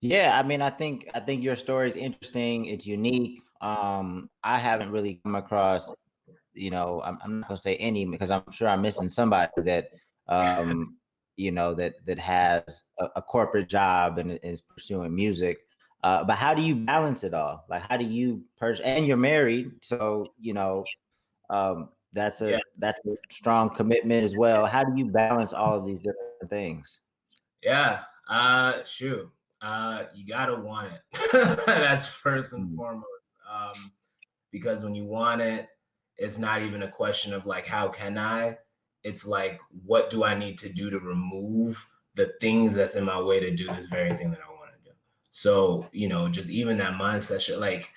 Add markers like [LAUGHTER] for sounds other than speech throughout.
Yeah, I mean, I think I think your story is interesting. It's unique. Um, I haven't really come across, you know, I'm, I'm not gonna say any because I'm sure I'm missing somebody that, um, you know, that that has a, a corporate job and is pursuing music. Uh, but how do you balance it all? Like, how do you pers- and you're married, so you know, um, that's a Yeah. that's a strong commitment as well. How do you balance all of these different things? Yeah. Uh shoot. Uh you gotta want it. [LAUGHS] That's first and Mm, foremost. Um, because when you want it, it's not even a question of like how can I? It's like what do I need to do to remove the things that's in my way to do this very thing that I want to do. So, you know, just even that mindset shit, like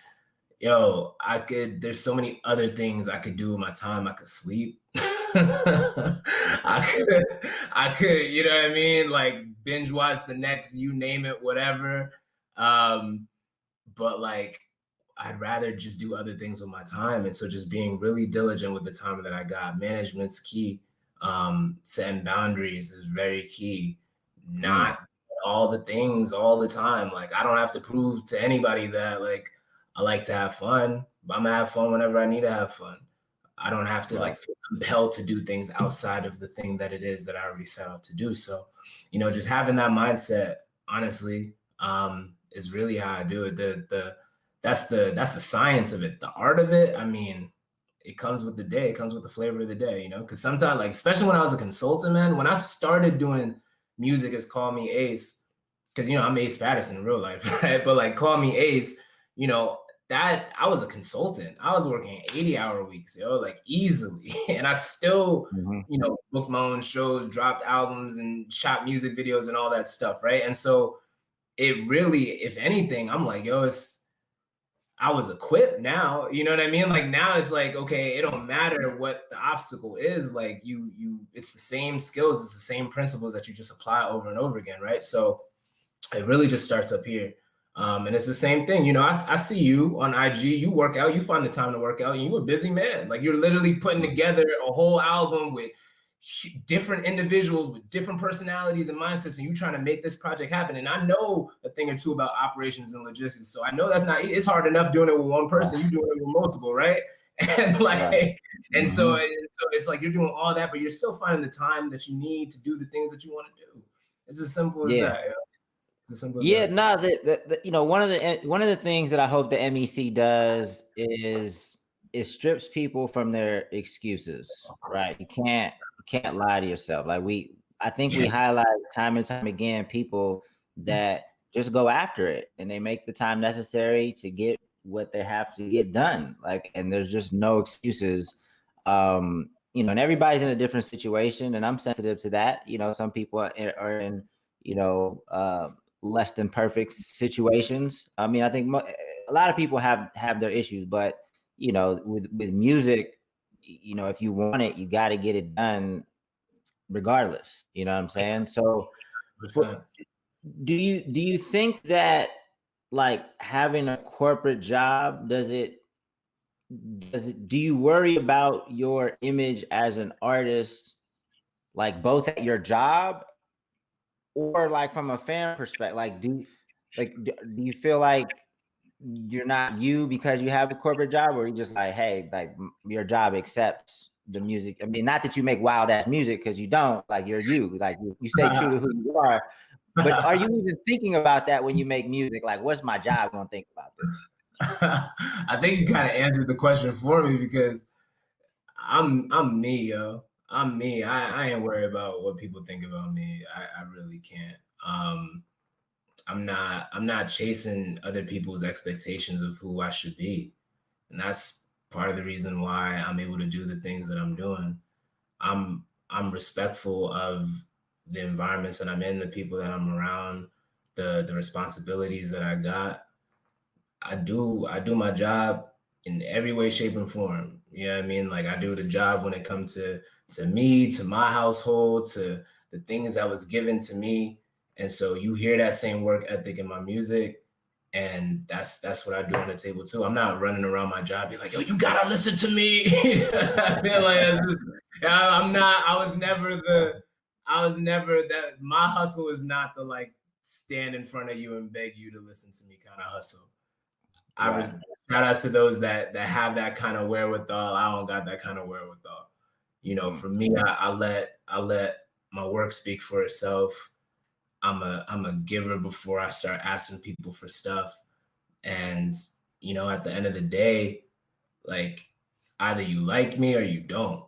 yo, I could, there's so many other things I could do with my time. I could sleep. [LAUGHS] [LAUGHS] I could, I could, you know what I mean? Like binge watch the next, you name it, whatever. Um, but like, I'd rather just do other things with my time. And so just being really diligent with the time that I got. Management's key. Um, setting boundaries is very key. Not all the things all the time. Like I don't have to prove to anybody that like I like to have fun. I'm gonna have fun whenever I need to have fun. I don't have to like feel compelled to do things outside of the thing that it is that I already set out to do. So, you know, just having that mindset, honestly, um, is really how I do it. The the that's the that's the science of it. The art of it, I mean, it comes with the day, it comes with the flavor of the day, you know. Cause sometimes, like, especially when I was a consultant, man, when I started doing music as Call Me Ace, because you know, I'm Ace Patterson in real life, [LAUGHS] right? But like Call Me Ace, you know, that I was a consultant. I was working 80 hour weeks, yo, like easily. [LAUGHS] And I still, Mhm. you know, booked my own shows, dropped albums and shot music videos and all that stuff, right? And so it really, if anything, I'm like, yo, it's I was equipped now. You know what I mean? Like now it's like, okay, it don't matter what the obstacle is. Like you, you, it's the same skills, it's the same principles that you just apply over and over again, right? So it really just starts up here. Um, and it's the same thing. You know, I, I see you on IG, you work out, you find the time to work out, and you're a busy man. Like you're literally putting together a whole album with different individuals with different personalities and mindsets, and you trying to make this project happen. And I know a thing or two about operations and logistics. So I know that's not it's hard enough doing it with one person, you doing it with multiple, right? [LAUGHS] And like, and so, Mhm. and so it's like you're doing all that, but you're still finding the time that you need to do the things that you want to do. It's as simple as Yeah. that. Yeah. It's as simple as Yeah, that. no, the, the, the you know one of the eh, one of the things that I hope the MEC does is it strips people from their excuses, right? You can't you can't lie to yourself. Like we, I think we highlight time and time again people that just go after it and they make the time necessary to get what they have to get done. Like, and there's just no excuses. Um, you know, and everybody's in a different situation, and I'm sensitive to that. You know, some people are in, are in you know. Uh, less than perfect situations. I mean, I think mo- a lot of people have have their issues, but you know, with with music, you know, if you want it, you got to get it done regardless. You know what I'm saying? So, for, do you do you think that like having a corporate job does it does it do you worry about your image as an artist like both at your job or like from a fan perspective like do like do you feel like you're not you because you have a corporate job or you just like hey like your job accepts the music i mean not that you make wild ass music because you don't like you're you like you, you stay true to who you are but are you even [LAUGHS] thinking about that when you make music like what's my job gonna think about this [LAUGHS] I think you kind of answered the question for me because I'm I'm me, yo. I'm me. I, I ain't worried about what people think about me. I, I really can't. Um, I'm not I'm not chasing other people's expectations of who I should be. And that's part of the reason why I'm able to do the things that I'm doing. I'm I'm respectful of the environments that I'm in, the people that I'm around, the the responsibilities that I got. I do I do my job in every way, shape, and form. You know what I mean? Like I do the job when it comes to to me, to my household, to the things that was given to me. And so you hear that same work ethic in my music. And that's that's what I do on the table too. I'm not running around my job, be like, yo, you gotta listen to me. [LAUGHS] I feel like just, I'm not, I was never the, I was never that my hustle is not the like stand in front of you and beg you to listen to me kind of hustle. I right. Shout outs to those that that have that kind of wherewithal. I don't got that kind of wherewithal. You know, mm. for me, I, I let I let my work speak for itself. I'm a I'm a giver before I start asking people for stuff. And you know, at the end of the day, like either you like me or you don't.